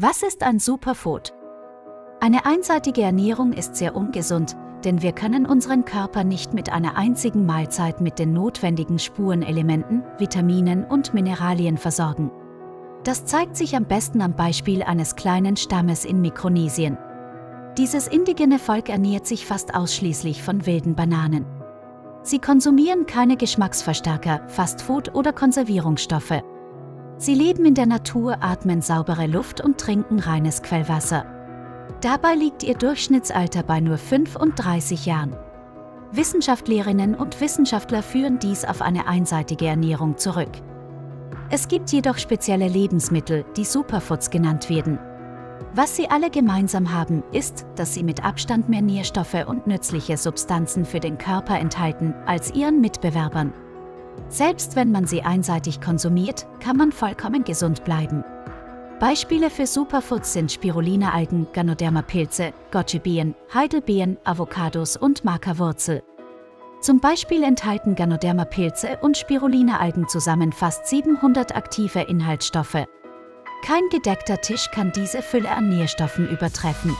Was ist ein Superfood? Eine einseitige Ernährung ist sehr ungesund, denn wir können unseren Körper nicht mit einer einzigen Mahlzeit mit den notwendigen Spurenelementen, Vitaminen und Mineralien versorgen. Das zeigt sich am besten am Beispiel eines kleinen Stammes in Mikronesien. Dieses indigene Volk ernährt sich fast ausschließlich von wilden Bananen. Sie konsumieren keine Geschmacksverstärker, Fastfood oder Konservierungsstoffe. Sie leben in der Natur, atmen saubere Luft und trinken reines Quellwasser. Dabei liegt ihr Durchschnittsalter bei nur 35 Jahren. Wissenschaftlerinnen und Wissenschaftler führen dies auf eine einseitige Ernährung zurück. Es gibt jedoch spezielle Lebensmittel, die Superfoods genannt werden. Was sie alle gemeinsam haben, ist, dass sie mit Abstand mehr Nährstoffe und nützliche Substanzen für den Körper enthalten als ihren Mitbewerbern. Selbst wenn man sie einseitig konsumiert, kann man vollkommen gesund bleiben. Beispiele für Superfoods sind Spirulina-Algen, Ganoderma-Pilze, Goji-Beeren, Heidelbeeren, Avocados und Maca-Wurzel. Zum Beispiel enthalten Ganoderma-Pilze und Spirulina-Algen zusammen fast 700 aktive Inhaltsstoffe. Kein gedeckter Tisch kann diese Fülle an Nährstoffen übertreffen.